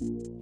you